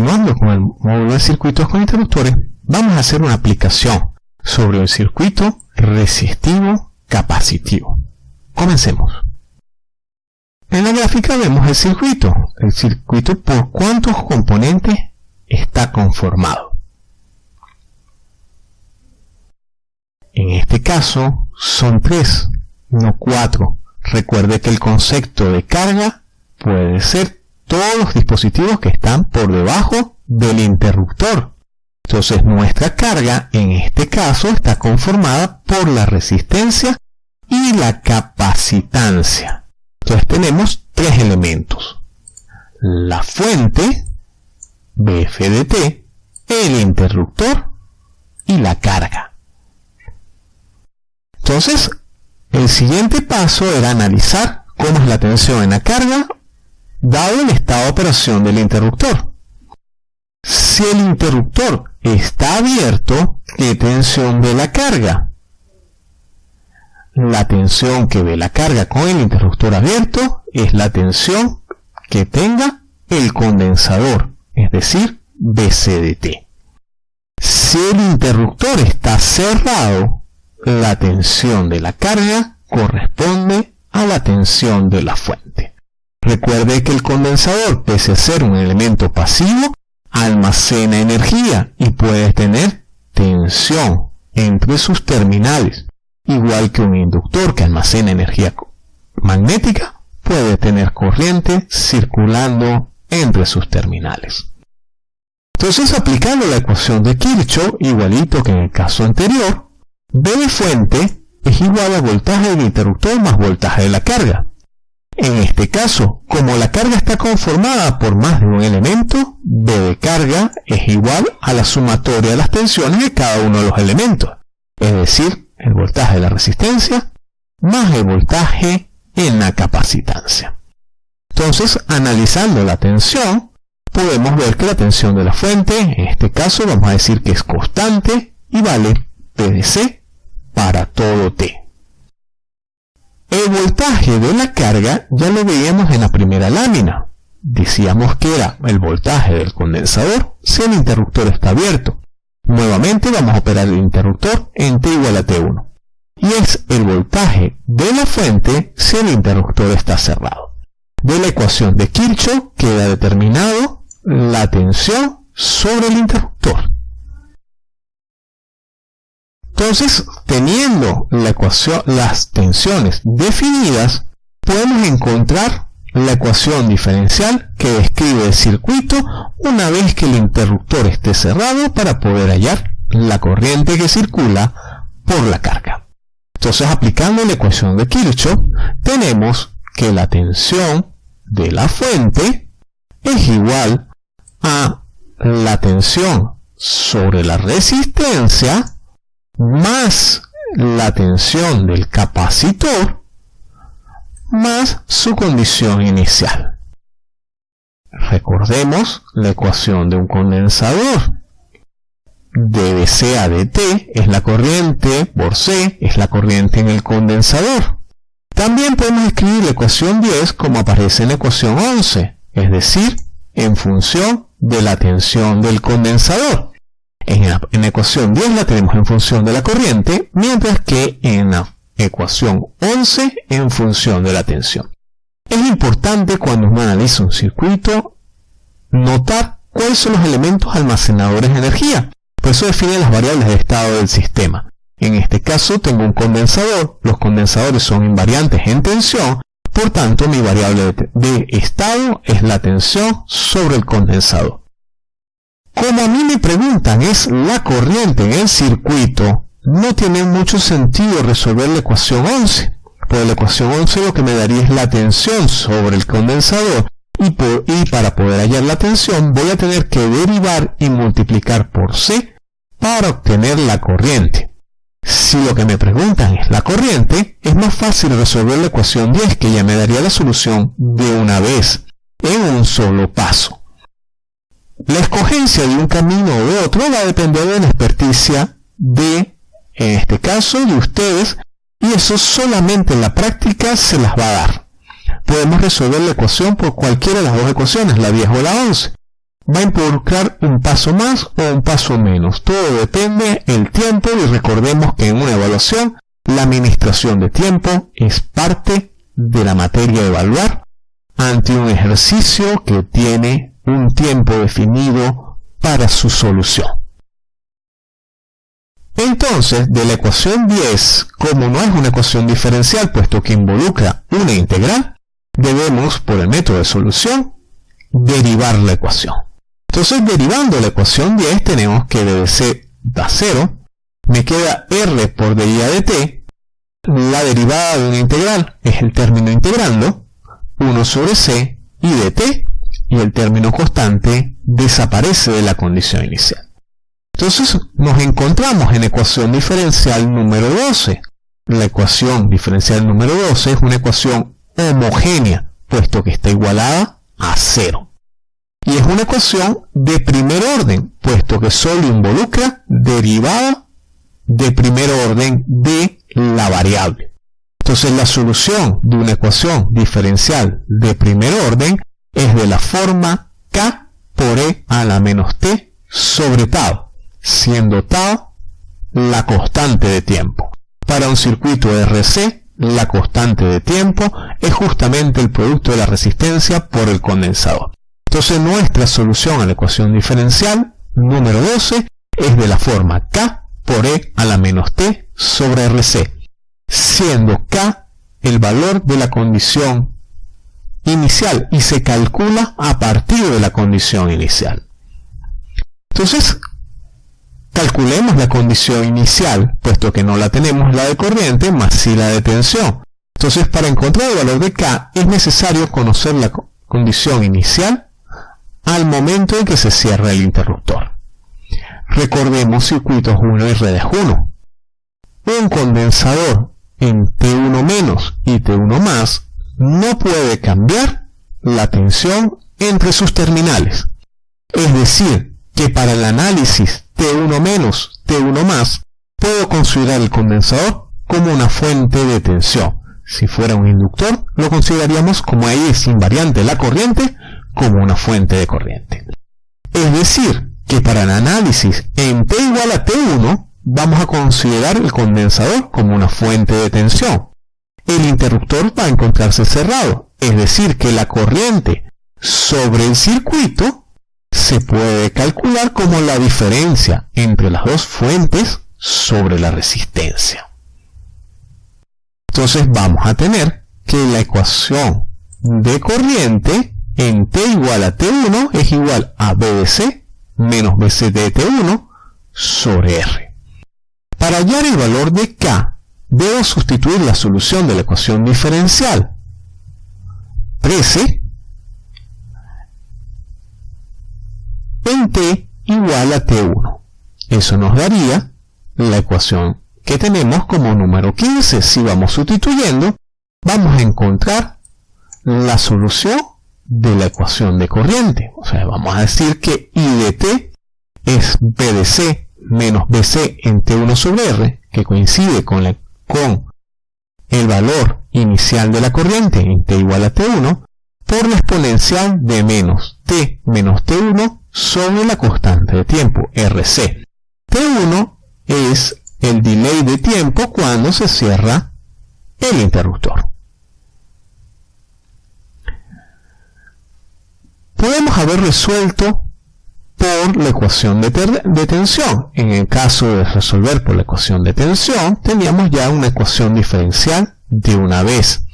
Continuando con el módulo de circuitos con interruptores, vamos a hacer una aplicación sobre el circuito resistivo capacitivo. Comencemos. En la gráfica vemos el circuito, el circuito por cuántos componentes está conformado. En este caso son tres, no cuatro. Recuerde que el concepto de carga puede ser todos los dispositivos que están por debajo del interruptor. Entonces nuestra carga en este caso está conformada por la resistencia y la capacitancia. Entonces tenemos tres elementos. La fuente, BFDT, el interruptor y la carga. Entonces, el siguiente paso era analizar cómo es la tensión en la carga dado el estado de operación del interruptor. Si el interruptor está abierto, ¿qué tensión ve la carga? La tensión que ve la carga con el interruptor abierto es la tensión que tenga el condensador, es decir, BCDT. Si el interruptor está cerrado, la tensión de la carga corresponde a la tensión de la fuente. Recuerde que el condensador, pese a ser un elemento pasivo, almacena energía y puede tener tensión entre sus terminales, igual que un inductor que almacena energía magnética puede tener corriente circulando entre sus terminales. Entonces, aplicando la ecuación de Kirchhoff, igualito que en el caso anterior, V de fuente es igual al voltaje del interruptor más voltaje de la carga. En este caso, como la carga está conformada por más de un elemento, V de carga es igual a la sumatoria de las tensiones de cada uno de los elementos, es decir, el voltaje de la resistencia más el voltaje en la capacitancia. Entonces, analizando la tensión, podemos ver que la tensión de la fuente, en este caso vamos a decir que es constante y vale PDC para todo T. El voltaje de la carga ya lo veíamos en la primera lámina. Decíamos que era el voltaje del condensador si el interruptor está abierto. Nuevamente vamos a operar el interruptor en T igual a T1. Y es el voltaje de la fuente si el interruptor está cerrado. De la ecuación de Kirchhoff queda determinado la tensión sobre el interruptor. Entonces, teniendo la ecuación, las tensiones definidas, podemos encontrar la ecuación diferencial que describe el circuito una vez que el interruptor esté cerrado para poder hallar la corriente que circula por la carga. Entonces, aplicando la ecuación de Kirchhoff, tenemos que la tensión de la fuente es igual a la tensión sobre la resistencia más la tensión del capacitor más su condición inicial. Recordemos la ecuación de un condensador. DC a dt es la corriente por C, es la corriente en el condensador. También podemos escribir la ecuación 10 como aparece en la ecuación 11, es decir, en función de la tensión del condensador. En la, ecuación 10 la tenemos en función de la corriente, mientras que en la ecuación 11 en función de la tensión. Es importante cuando uno analiza un circuito notar cuáles son los elementos almacenadores de energía. Por eso define las variables de estado del sistema. En este caso tengo un condensador, los condensadores son invariantes en tensión, por tanto mi variable de estado es la tensión sobre el condensador. Como a mí me preguntan es la corriente en el circuito, no tiene mucho sentido resolver la ecuación 11. Pues la ecuación 11 lo que me daría es la tensión sobre el condensador y, y para poder hallar la tensión voy a tener que derivar y multiplicar por C para obtener la corriente. Si lo que me preguntan es la corriente, es más fácil resolver la ecuación 10 que ya me daría la solución de una vez, en un solo paso. La escogencia de un camino o de otro va a depender de la experticia de, en este caso, de ustedes, y eso solamente en la práctica se las va a dar. Podemos resolver la ecuación por cualquiera de las dos ecuaciones, la 10 o la 11. va a involucrar un paso más o un paso menos. Todo depende del tiempo y recordemos que en una evaluación la administración de tiempo es parte de la materia de evaluar ante un ejercicio que tiene un tiempo definido para su solución. Entonces, de la ecuación 10, como no es una ecuación diferencial, puesto que involucra una integral, debemos, por el método de solución, derivar la ecuación. Entonces, derivando la ecuación 10, tenemos que dc da 0, me queda r por deriva de t, la derivada de una integral es el término integrando, 1 sobre c y de t, y el término constante desaparece de la condición inicial. Entonces nos encontramos en ecuación diferencial número 12. La ecuación diferencial número 12 es una ecuación homogénea, puesto que está igualada a 0. Y es una ecuación de primer orden, puesto que solo involucra derivada de primer orden de la variable. Entonces la solución de una ecuación diferencial de primer orden es de la forma k por e a la menos t sobre tau siendo tau la constante de tiempo. Para un circuito RC, la constante de tiempo es justamente el producto de la resistencia por el condensador. Entonces nuestra solución a la ecuación diferencial número 12 es de la forma K por E a la menos T sobre RC, siendo K el valor de la condición inicial y se calcula a partir de la condición inicial. Entonces, Calculemos la condición inicial, puesto que no la tenemos la de corriente, más si la de tensión. Entonces, para encontrar el valor de K, es necesario conocer la condición inicial al momento en que se cierra el interruptor. Recordemos circuitos 1 y redes 1. Un condensador en T1- y T1+, no puede cambiar la tensión entre sus terminales. Es decir, que para el análisis T1 menos, T1 más, puedo considerar el condensador como una fuente de tensión. Si fuera un inductor, lo consideraríamos como ahí es invariante la corriente, como una fuente de corriente. Es decir, que para el análisis en T igual a T1, vamos a considerar el condensador como una fuente de tensión. El interruptor va a encontrarse cerrado, es decir, que la corriente sobre el circuito se puede calcular como la diferencia entre las dos fuentes sobre la resistencia. Entonces vamos a tener que la ecuación de corriente en T igual a T1 es igual a B de C menos BC de T1 sobre R. Para hallar el valor de K, debo sustituir la solución de la ecuación diferencial. 13 en t igual a t1. Eso nos daría la ecuación que tenemos como número 15. Si vamos sustituyendo, vamos a encontrar la solución de la ecuación de corriente. O sea, vamos a decir que I de t es B de C menos BC en T1 sobre R, que coincide con, con el valor inicial de la corriente en T igual a T1, por la exponencial de menos T menos T1 sobre la constante de tiempo, RC. T1 es el delay de tiempo cuando se cierra el interruptor. Podemos haber resuelto por la ecuación de, tensión. En el caso de resolver por la ecuación de tensión, teníamos ya una ecuación diferencial de una vez.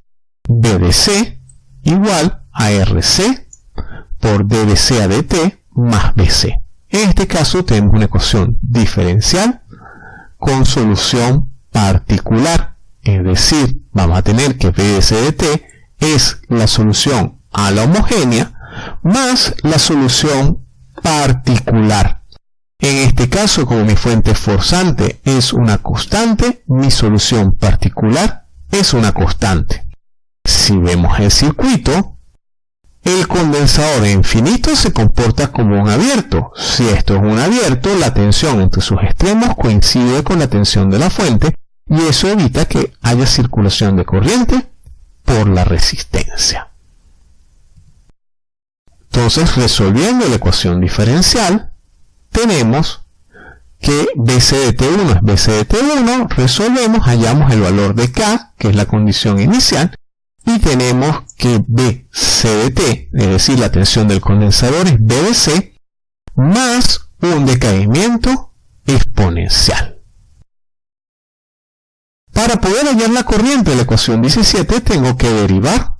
BDC igual a RC por DDC a DT más BC. En este caso tenemos una ecuación diferencial con solución particular. Es decir, vamos a tener que BC de T es la solución a la homogénea más la solución particular. En este caso, como mi fuente forzante es una constante, mi solución particular es una constante. Si vemos el circuito, el condensador infinito se comporta como un abierto. Si esto es un abierto, la tensión entre sus extremos coincide con la tensión de la fuente y eso evita que haya circulación de corriente por la resistencia. Entonces, resolviendo la ecuación diferencial, tenemos que BCDT1 es BCDT1, resolvemos, hallamos el valor de K, que es la condición inicial, y tenemos que BCDT, es decir, la tensión del condensador es BBC, más un decaimiento exponencial. Para poder hallar la corriente de la ecuación 17 tengo que derivar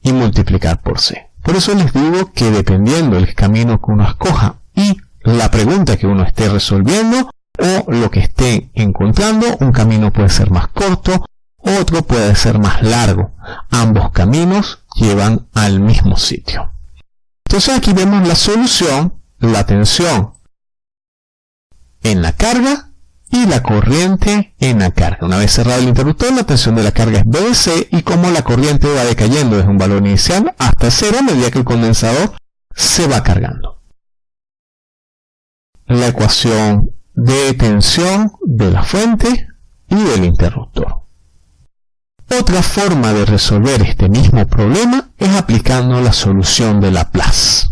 y multiplicar por C. Por eso les digo que dependiendo del camino que uno escoja y la pregunta que uno esté resolviendo o lo que esté encontrando, un camino puede ser más corto, otro puede ser más largo. Ambos caminos llevan al mismo sitio. Entonces aquí vemos la solución, la tensión en la carga y la corriente en la carga. Una vez cerrado el interruptor, la tensión de la carga es BDC y como la corriente va decayendo desde un valor inicial hasta cero a medida que el condensador se va cargando. La ecuación de tensión de la fuente y del interruptor. Otra forma de resolver este mismo problema es aplicando la solución de Laplace.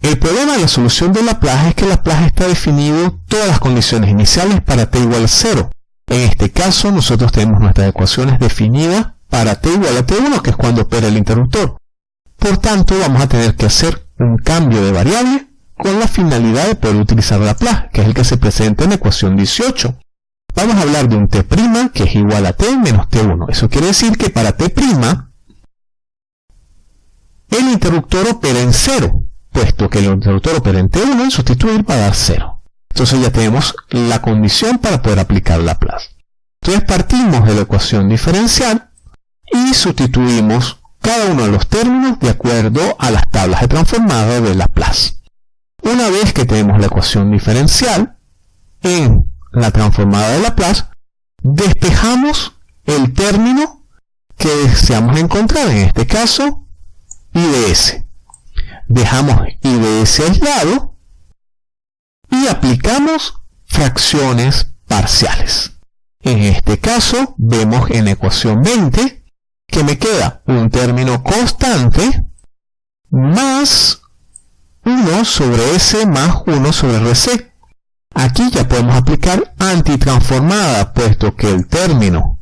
El problema de la solución de Laplace es que Laplace está definido todas las condiciones iniciales para t igual a 0. En este caso nosotros tenemos nuestras ecuaciones definidas para t igual a t1, que es cuando opera el interruptor. Por tanto, vamos a tener que hacer un cambio de variable con la finalidad de poder utilizar Laplace, que es el que se presenta en la ecuación 18. Vamos a hablar de un t' que es igual a t menos t1. Eso quiere decir que para t' el interruptor opera en 0 puesto que el interruptor opera en T1 en sustituir va a dar 0. Entonces ya tenemos la condición para poder aplicar Laplace. Entonces partimos de la ecuación diferencial y sustituimos cada uno de los términos de acuerdo a las tablas de transformada de Laplace. Una vez que tenemos la ecuación diferencial en la transformada de Laplace, despejamos el término que deseamos encontrar, en este caso, IDS dejamos IDS aislado y aplicamos fracciones parciales. En este caso, vemos en la ecuación 20 que me queda un término constante más 1 sobre S más 1 sobre RC. Aquí ya podemos aplicar antitransformada, puesto que el término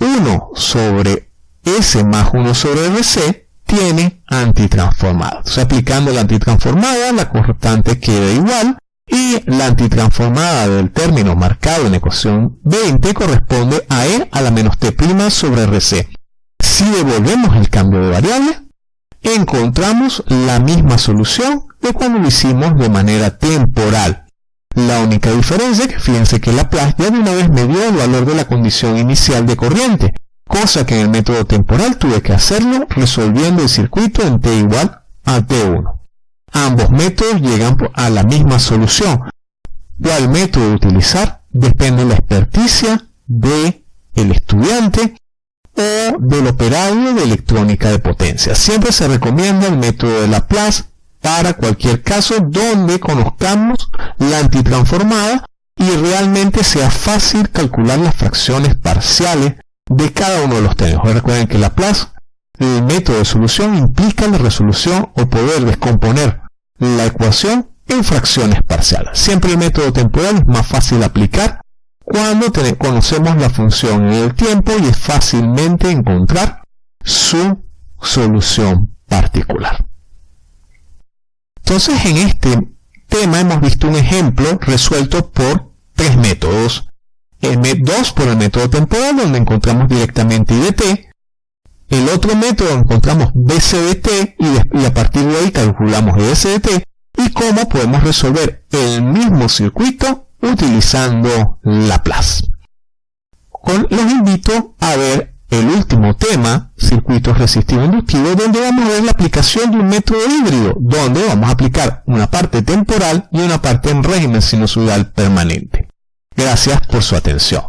1 sobre S más 1 sobre RC tiene antitransformada. Entonces, aplicando la antitransformada, la constante queda igual y la antitransformada del término marcado en ecuación 20 corresponde a E a la menos T' sobre RC. Si devolvemos el cambio de variable, encontramos la misma solución de cuando lo hicimos de manera temporal. La única diferencia es que fíjense que Laplace ya de una vez me dio el valor de la condición inicial de corriente, cosa que en el método temporal tuve que hacerlo resolviendo el circuito en t igual a t1. Ambos métodos llegan a la misma solución. ¿Cuál método utilizar? Depende de la experticia del el estudiante o del operario de electrónica de potencia. Siempre se recomienda el método de Laplace para cualquier caso donde conozcamos la antitransformada y realmente sea fácil calcular las fracciones parciales de cada uno de los términos. Recuerden que Laplace, el método de solución implica la resolución o poder descomponer la ecuación en fracciones parciales. Siempre el método temporal es más fácil de aplicar cuando conocemos la función en el tiempo y es fácilmente encontrar su solución particular. Entonces en este tema hemos visto un ejemplo resuelto por tres métodos 2 por el método temporal, donde encontramos directamente IDT. El otro método encontramos BCDT y, a partir de ahí calculamos ESDT y cómo podemos resolver el mismo circuito utilizando Laplace. Con, los invito a ver el último tema, circuitos resistivos inductivos, donde vamos a ver la aplicación de un método híbrido, donde vamos a aplicar una parte temporal y una parte en régimen sinusoidal permanente. Gracias por su atención.